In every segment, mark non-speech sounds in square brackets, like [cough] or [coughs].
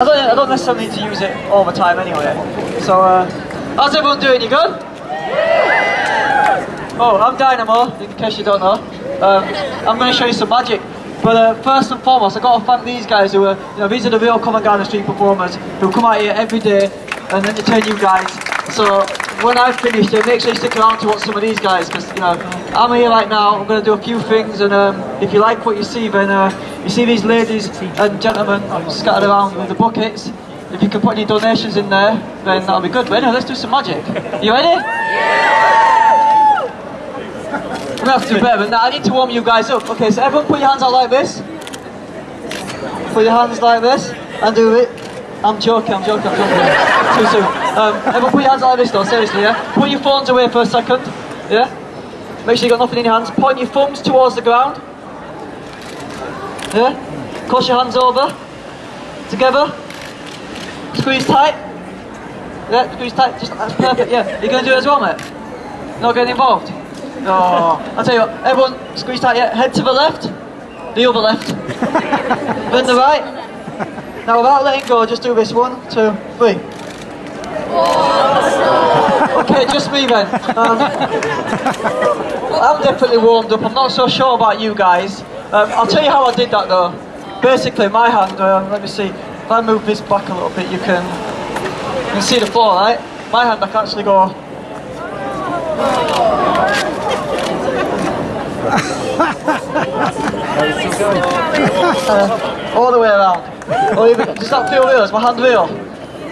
I don't, I don't necessarily need to use it all the time anyway. So, uh, how's everyone doing? You good? Oh, I'm Dynamo, in case you don't know. Um, I'm going to show you some magic. But uh, first and foremost, I've got to thank these guys who are, you know, these are the real Covent Garden Street performers who come out here every day and entertain you guys. So when I've finished it, make sure you stick around to watch some of these guys because, you know, I'm here right now, I'm going to do a few things and um, if you like what you see, then uh, you see these ladies and gentlemen scattered around with the buckets. If you can put any donations in there, then that'll be good. But anyway, let's do some magic. You ready? I'm gonna have to do better than that. I need to warm you guys up. Okay, so everyone put your hands out like this. Put your hands like this and do it. I'm joking, I'm joking, I'm joking. Too soon. Um, everyone put your hands out like this though, seriously, yeah? Put your phones away for a second, yeah? Make sure you've got nothing in your hands. Point your thumbs towards the ground. Yeah? Cross your hands over. Together. Squeeze tight. Yeah, squeeze tight. Just that's perfect. Yeah, You're gonna do it as well, mate? Not getting involved. No. I'll tell you what. Everyone, squeeze tight. Yeah, head to the left. The other left. [laughs] then the right. Now, without letting go, just do this. One, two, three. Okay, just me then. Um, [laughs] I'm definitely warmed up. I'm not so sure about you guys. Um, I'll tell you how I did that though. Basically, my hand. Uh, let me see. If I move this back a little bit, you can you can see the floor, right? My hand, I can actually go. Uh, all the way around. Or even, does that feel real? Is my hand real?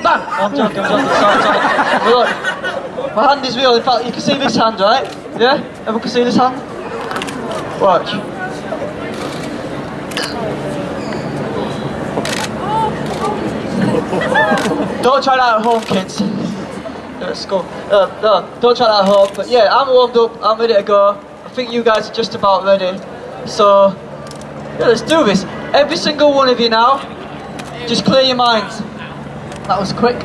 Bang! I'm joking, I'm joking, sorry, sorry. Look, my hand is real. In fact, you can see this hand, right? Yeah? Everyone can see this hand? Watch. Don't try that at home, kids. Let's go. Uh, no, don't try that at home. But yeah, I'm warmed up. I'm ready to go. I think you guys are just about ready. So, yeah, let's do this. Every single one of you now, just clear your minds. That was quick.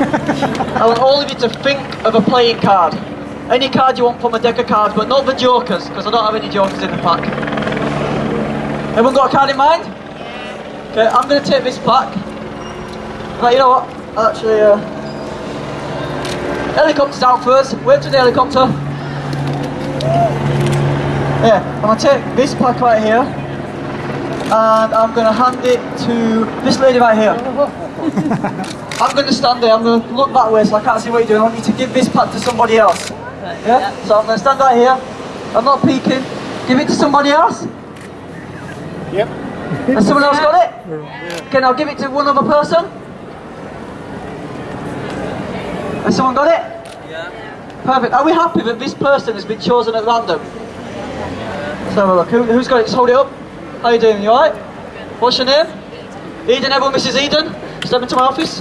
I want all of you to think of a playing card. Any card you want from a deck of cards, but not the jokers, because I don't have any jokers in the pack. Everyone got a card in mind? Okay, I'm going to take this pack. Right, you know what? Actually, uh, helicopter's out first. Wait to the helicopter. Yeah, I'm going to take this pack right here. And I'm going to hand it to this lady right here. [laughs] I'm going to stand there, I'm going to look that way so I can't see what you're doing. I want you to give this pack to somebody else. Yeah? So I'm going to stand right here. I'm not peeking. Give it to somebody else. Yep. Has someone else got it? Yeah. Okay, now give it to one other person. Has someone got it? Yeah. Perfect. Are we happy that this person has been chosen at random? Let's have a look. Who, who's got it? Just hold it up. How you doing? You alright? What's your name? Eden. Everyone, Mrs. Eden. Step into my office.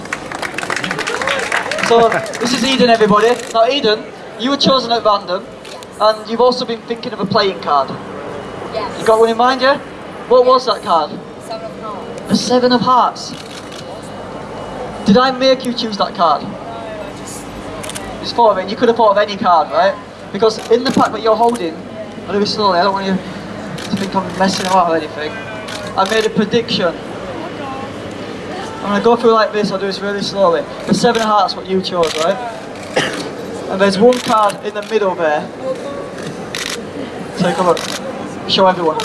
So, this is Eden, everybody. Now, Eden, you were chosen at random, and you've also been thinking of a playing card. Yes. You got one in mind, yeah? What was that card? Seven of Hearts. A seven of hearts. Did I make you choose that card? No, I just... It's thought of it. You could have thought of any card, right? Because in the pack that you're holding, I'll do it slowly. I don't want you think I'm messing about or anything. I made a prediction. I'm gonna go through like this. I'll do this really slowly. The seven of hearts, what you chose, right? And there's one card in the middle there. Take a look. Show everyone.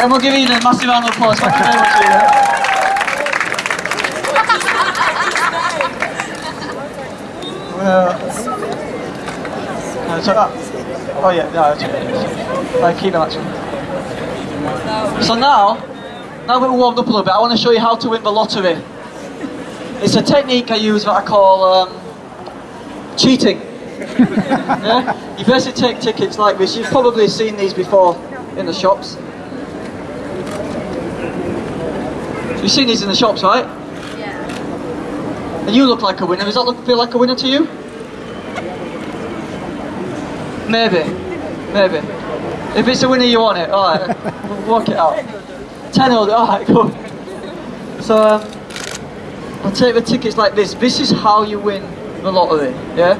And we'll give Eden a massive round of applause. Thank you very much. Uh, so that, oh yeah, no, okay. I keep them actually. So now, now that we're warmed up a little bit, I want to show you how to win the lottery. It's a technique I use that I call um, cheating. [laughs] yeah? You basically take tickets like this. You've probably seen these before in the shops. You've seen these in the shops, right? And you look like a winner. Does that look feel like a winner to you? Maybe. Maybe. If it's a winner, you want it. Alright. we'll [laughs] work it out. 10 all Alright, [laughs] cool. So, um, I'll take the tickets like this. This is how you win the lottery, yeah?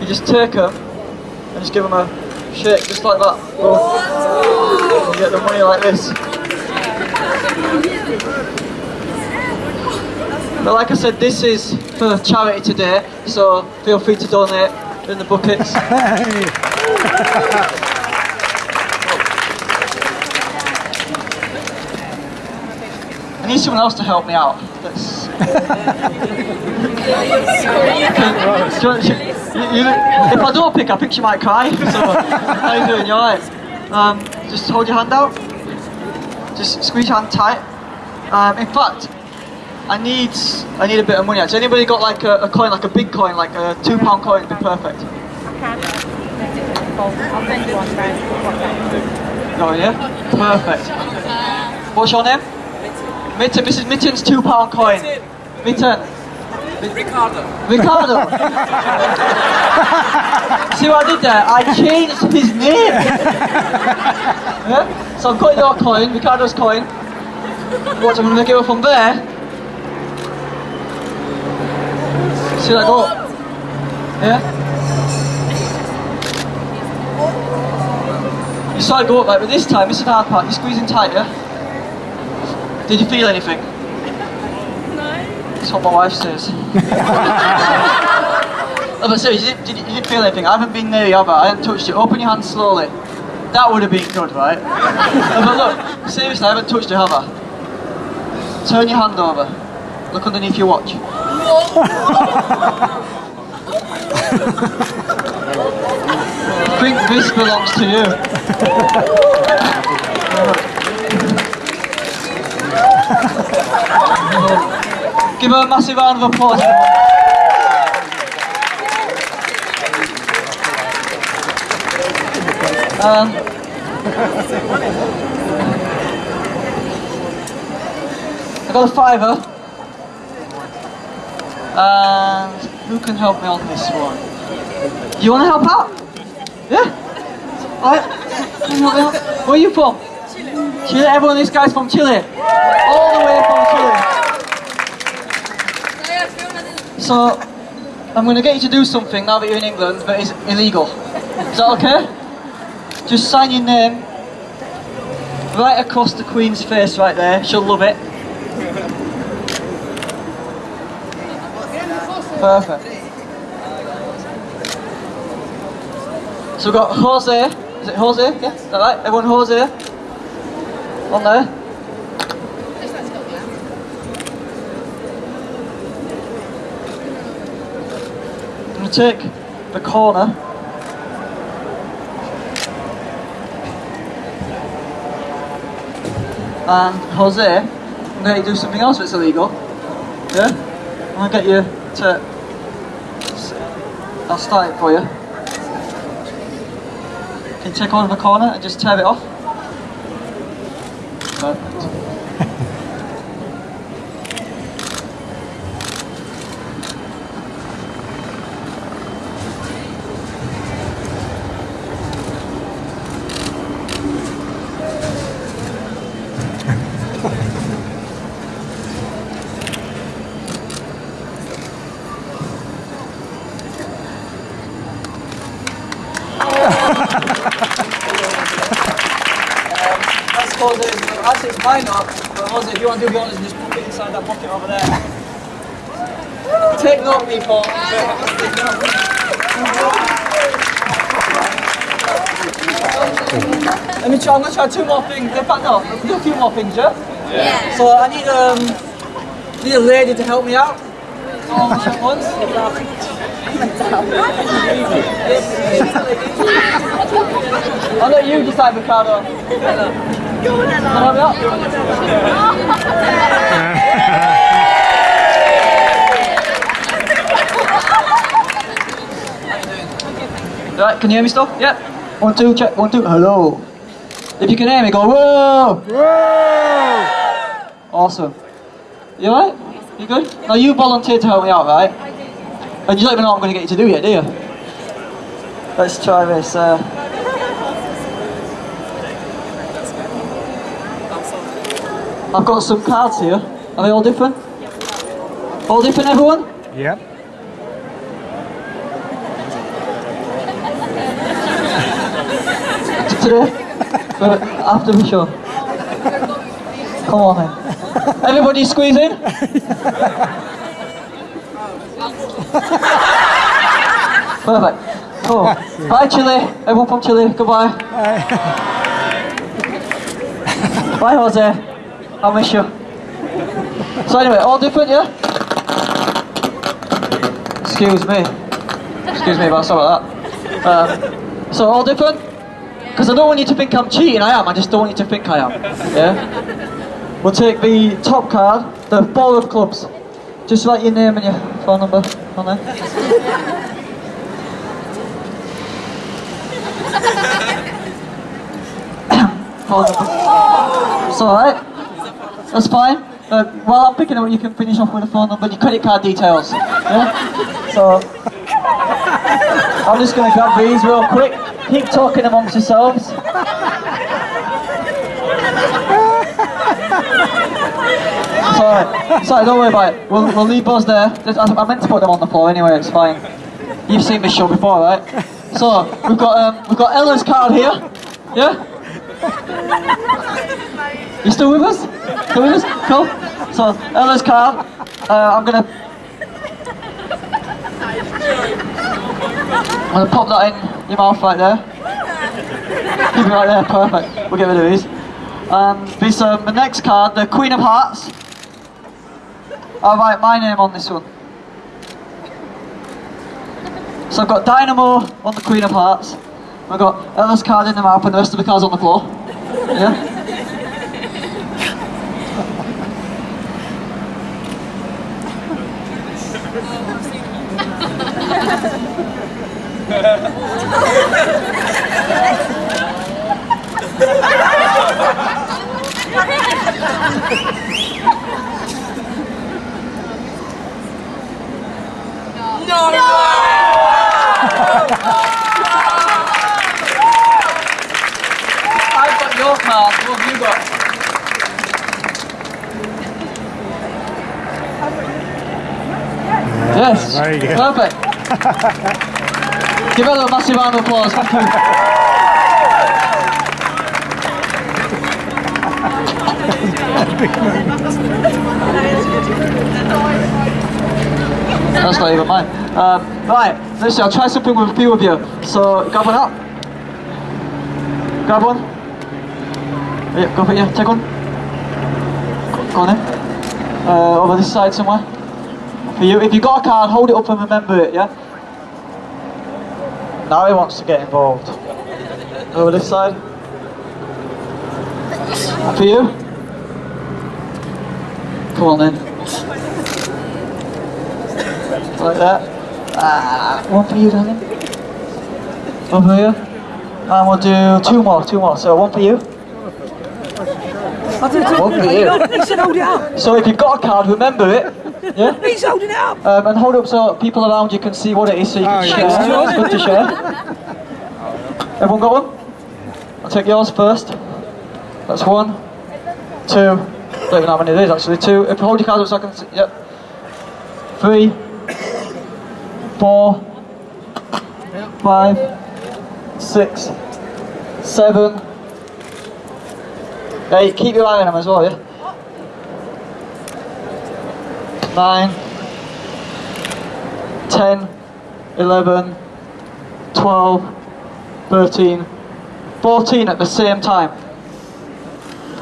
You just take them and just give them a shake just like that. Boom. You get the money like this. But like I said, this is for charity today, so feel free to donate in the buckets. [laughs] I need someone else to help me out. That's... [laughs] You you- you- if I don't pick, I think she might cry. [laughs] So, how you doing? You alright? Um, just hold your hand out. Just squeeze your hand tight. Um, in fact, I need I need a bit of money. Has anybody got like a, a coin, like a big coin, like a two pound coin? Would be perfect. I'll send you one. No, yeah? Perfect. What's your name? Mitten. This is Mitten's two pound coin. Mitten. Ricardo. Ricardo. [laughs] See what I did there? I changed his name. [laughs] yeah? So I've got your coin, Ricardo's coin. What, I'm going to go from there. See that go? Yeah? You saw it go up like, but this time, this is the hard part. You're squeezing tight, yeah? Did you feel anything? No. That's what my wife says. no, but seriously, you didn't, did you, you didn't feel anything. I haven't been near you, have I? I haven't touched you. Open your hand slowly. That would have been good, right? no, [laughs] uh, but look, seriously, I haven't touched you, have I? Turn your hand over. Look underneath your watch. I think this belongs to you. Give her a massive round of applause. Um, I got a fiver. And who can help me on this one? You want to help out? Yeah? Out? Where are you from? Chile. Chile? Everyone, this guy's from Chile. All the way from Chile. So, I'm going to get you to do something now that you're in England, but it's illegal. Is that okay? Just sign your name right across the Queen's face right there. She'll love it. Perfect. So we've got Jose. Is it Jose? Yeah, is that right? Everyone Jose? On there. I'm going to take the corner. And Jose, I'm going to do something else that's illegal. Yeah? I'm going to get you to... I'll start it for you. Can you take over the corner and just tear it off? Actually, it's mine not. But Jose, if you want to do the honors, just put it inside that pocket over there. [laughs] Take note, people. Let me try. I'm gonna try two more things. In fact, no. Do a few more things, yeah. Yeah. So I need um need a lady to help me out. All at once. I'll let you decide, Ricardo. Go on, help me out? Right, can you hear me still? Yep. One, two, check. One, two. Hello. If you can hear me, go whoa. Whoa! Awesome. You alright? You good? Now you volunteered to help me out, right? And you don't even know what I'm going to get you to do yet, do you? Let's try this. Uh... I've got some cards here. Are they all different? All different, everyone? Yep. today? After the show. Come on then. Everybody squeeze in. Perfect. Cool. Bye Chile. Everyone from Chile. Goodbye. Bye Jose. I'll miss you. So anyway, all different, yeah? Excuse me. Excuse me, but sorry about that. Um, so all different? Because I don't want you to think I'm cheating, I am, I just don't want you to think I am. Yeah? We'll take the top card, the four of clubs. Just write your name and your phone number on there. [coughs] phone number. It's alright. That's fine. Uh, while I'm picking up, you can finish off with a phone number and your credit card details. Yeah? So, I'm just going to grab these real quick. Keep talking amongst yourselves. It's alright, don't worry about it. We'll, we'll leave those there. I, I meant to put them on the floor anyway, it's fine. You've seen this show before, right? So, we've got um, we've got Ella's card here. Yeah? You still with us? Still with us? Cool. So, Ella's card. Uh, I'm gonna I'm gonna pop that in your mouth right there. Keep it right there, perfect. We'll get rid of these. Um, this, um, the next card, the Queen of Hearts. I'll write my name on this one. So I've got Dynamo on the Queen of Hearts. I've got uh, Ella's card in the mouth and the rest of the cards on the floor. Yeah? [laughs] I've got your card. What have you got? Yes. Very good. Perfect. Give Ella a massive round of applause. Thank you. That's not even mine. Um, right, let's I'll try something with a few of you. So, grab one up. Grab one. Yeah, go for it, yeah, take one. Go, go on then. Uh, over this side somewhere. For you, if you got a card, hold it up and remember it, yeah? Now he wants to get involved. Over this side. For you. Come on then. Like that. Ah, one for you, darling. One for you. And we'll do two more, two more. So one for you. One for you. He said hold it up. So if you've got a card, remember it. Yeah? He's holding it up. Um, and hold up so people around you can see what it is so you can Oh, share. yeah. It's good to share. Everyone got one? I'll take yours first. That's one, two, I don't even know how many it is actually. Two. If you hold your cards up so I can see. Yep. Three, four, five, six, seven, eight. Keep your eye on them as well, yeah? Nine, 10, 11, 12, 13, 14 at the same time.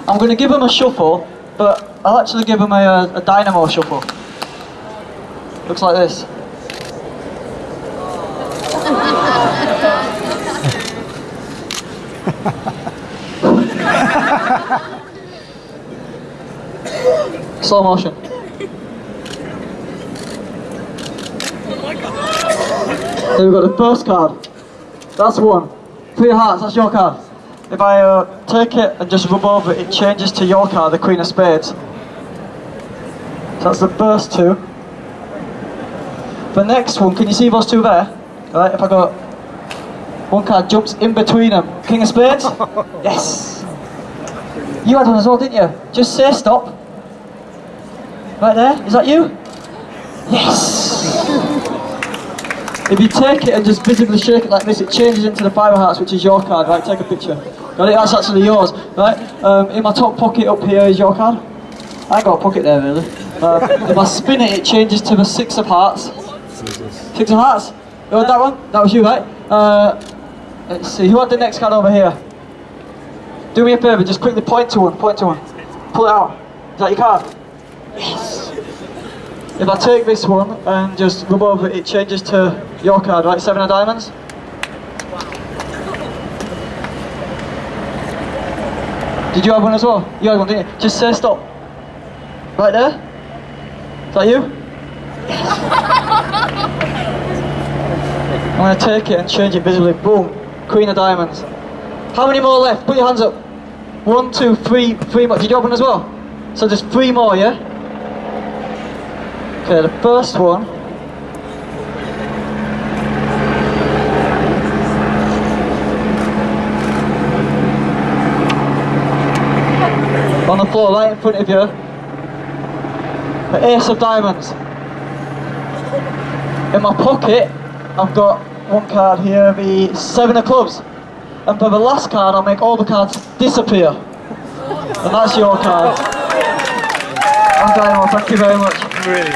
I'm going to give them a shuffle, but I'll actually give them a, a dynamo shuffle. Looks like this. [laughs] Slow motion. Then we've got the first card. That's one. Three of hearts, that's your card. If I uh, take it and just rub over it, it changes to your card, the Queen of Spades. So that's the first two. The next one, can you see those two there? Right, if I go, one card jumps in between them. King of Spades? [laughs] yes! You had one as well, didn't you? Just say stop. Right there, is that you? Yes! If you take it and just visibly shake it like this, it changes into the five of hearts, which is your card, right? Take a picture. Got it? That's actually yours, right? Um, in my top pocket up here is your card. I got a pocket there, really. Uh, if I spin it, it changes to the six of hearts. Six of hearts? You want that one? That was you, right? Uh, let's see, who had the next card over here? Do me a favour, just quickly point to one, point to one. Pull it out. Is that your card? Yes. If I take this one and just rub over it, it changes to your card, right? Seven of diamonds. Did you have one as well? You had one, didn't you? Just say stop. Right there? Is that you? I'm gonna take it and change it visibly. Boom. Queen of diamonds. How many more left? Put your hands up. One, two, three, three more. Did you open as well? So there's three more, yeah? Okay, the first one. Floor, right in front of you. The Ace of Diamonds. In my pocket, I've got one card here, the Seven of Clubs. And for the last card, I'll make all the cards disappear. And that's your card. I'm Dynamo, thank you very much. Brilliant.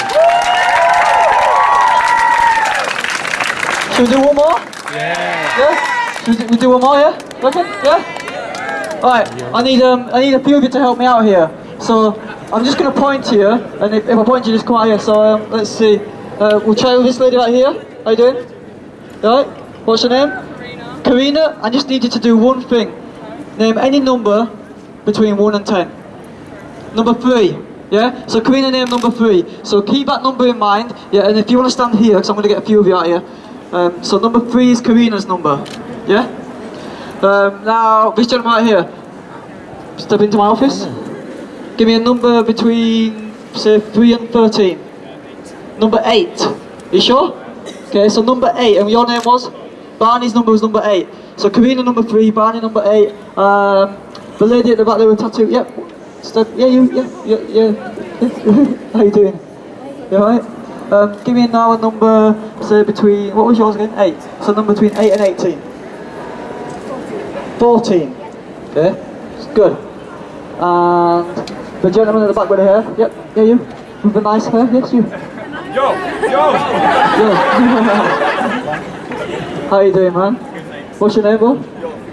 Should we do one more? Yeah. Yeah? Should we do, one more, yeah? Reckon? Yeah? Alright, I need um I need a few of you to help me out here. So I'm just gonna point to you, and if, if I point to you, just come out here. So um, let's see. Uh, we'll try with this lady right here. How you doing? Alright? What's your name? Karina. Karina, I just need you to do one thing. Name any number between one and ten. Number three. Yeah? So Karina name number three. So keep that number in mind. Yeah, and if you want to stand here, because I'm going to get a few of you out here. Um, so number three is Karina's number. Yeah? Um, now, this gentleman right here. Step into my office. Give me a number between, say, 3 and 13. Number 8. You sure? Okay, so number 8. And your name was? Barney's number was number 8. So Karina number 3, Barney number 8. Um, the lady at the back there with tattoo. Yep. Step, yeah, you, yeah, yeah, yeah. [laughs] How you doing? You alright? Um, give me now a number, say between, what was yours again? 8. So number between 8 and 18. 14. Okay, good. And the gentleman at the back with the hair. Yep, yeah, you. With the nice hair. Yes, you. Yo, yo. yo. How you doing, man? What's your name, bro?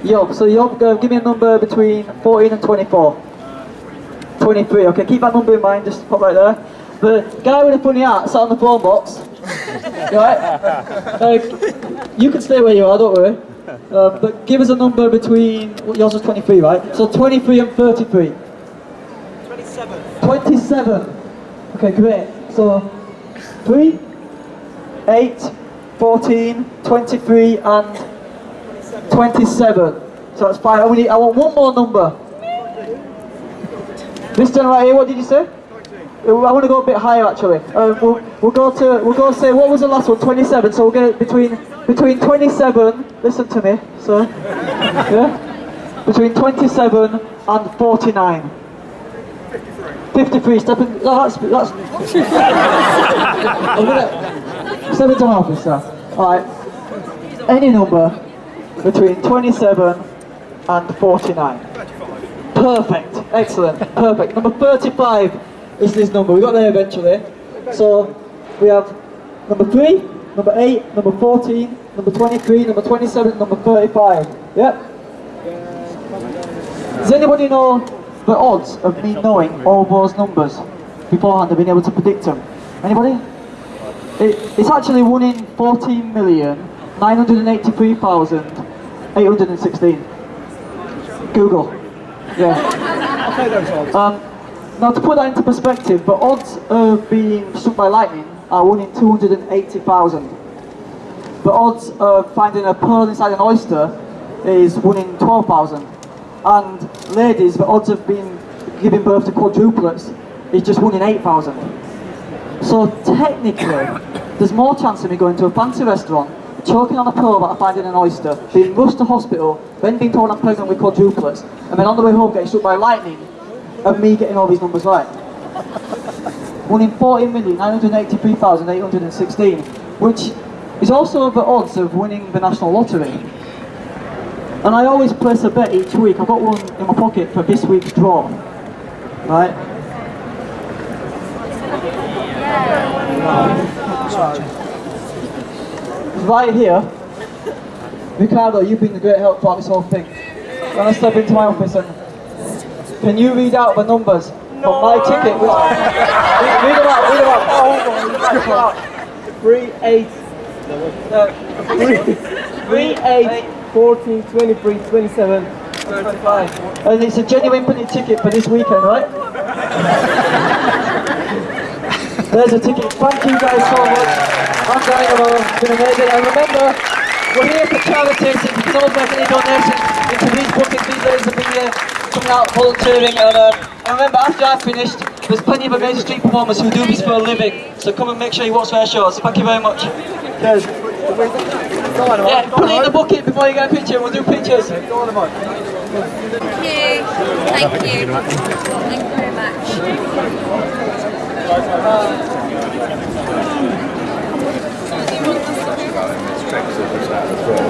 Yob. So Yob, uh, give me a number between 14 and 24. 23. Okay, keep that number in mind. Just pop right there. The guy with the funny hat sat on the phone box. [laughs] You alright? Uh, you can stay where you are. Don't worry. Uh, but give us a number between. well, Yours was 23, right? So 23 and 33. 27. 27. Okay, great. So 3, 8, 14, 23, and 27. So that's fine. I, only, I want one more number. This gentleman right here, what did you say? I want to go a bit higher actually. Um, we'll, we'll go to we'll go say what was the last one? 27. So we'll get between between 27. Listen to me, sir. Yeah. Between 27 and 49. 53. Step in. No, that's that's. I'm gonna step into my office, sir. All right. Any number between 27 and 49. Perfect. Excellent. Perfect. Number 35 is this number. We got there eventually. So we have number 3, number 8, number 14, number 23, number 27, number 35. Yep. Does anybody know the odds of me knowing all those numbers beforehand and being able to predict them? Anybody? It, it's actually 1 in 14 million 983,816. Google. Yeah. [laughs] Okay, those odds. Um, now to put that into perspective, the odds of being struck by lightning are 1 in 280,000. The odds of finding a pearl inside an oyster is 1 in 12,000. And ladies, the odds of being giving birth to quadruplets is just 1 in 8,000. So technically, there's more chance of me going to a fancy restaurant, choking on a pearl that I find in an oyster, being rushed to hospital, then being told I'm pregnant with quadruplets, and then on the way home getting struck by lightning, of me getting all these numbers right. One in 40,983,816, which is also the odds of winning the national lottery. And I always place a bet each week. I've got one in my pocket for this week's draw. Right? Right here, Ricardo, you've been a great help throughout this whole thing. When I step into my office and can you read out the numbers from my ticket? Read, [laughs] read them out, read them out. [laughs] Oh, on. Three, eight, Uh, three, three, eight, 14, 23, 27, 35. And it's a genuine printed ticket for this weekend, right? [laughs] There's a ticket. Thank you guys so much. I'm Dynamo. It's been amazing. And remember, we're here for charity, so if you can all make any donations into these bookings, these ladies have been here coming out volunteering and um, I remember after I finished, there's plenty of amazing street performers who do this for a living, so come and make sure you watch their shows. Thank you very much. Cheers. Yeah, put it in the bucket before you get a picture, we'll do pictures. Thank you. Thank you. Thank you very much.